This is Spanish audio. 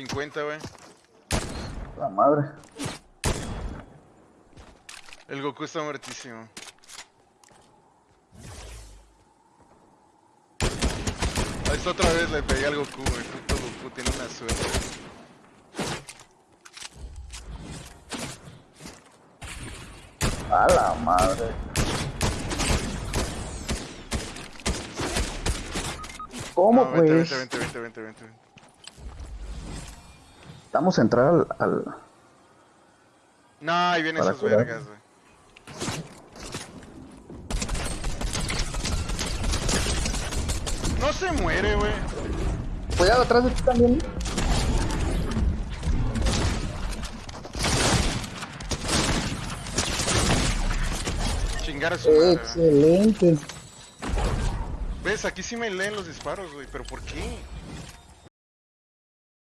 50, güey. La madre. El Goku está muertísimo. Ahí está otra vez, le pegué al Goku, güey. Puto Goku tiene una suerte. A la madre. ¿Cómo No, vente, pues? vente, vente, vente, vente, vente. Vamos a entrar al... al... No, ahí vienen esas curar. vergas, güey. No se muere, güey. Cuidado atrás de ti también. Chingar a su madre. Excelente. ¿Ves? Aquí sí me leen los disparos, güey. ¿Pero por qué?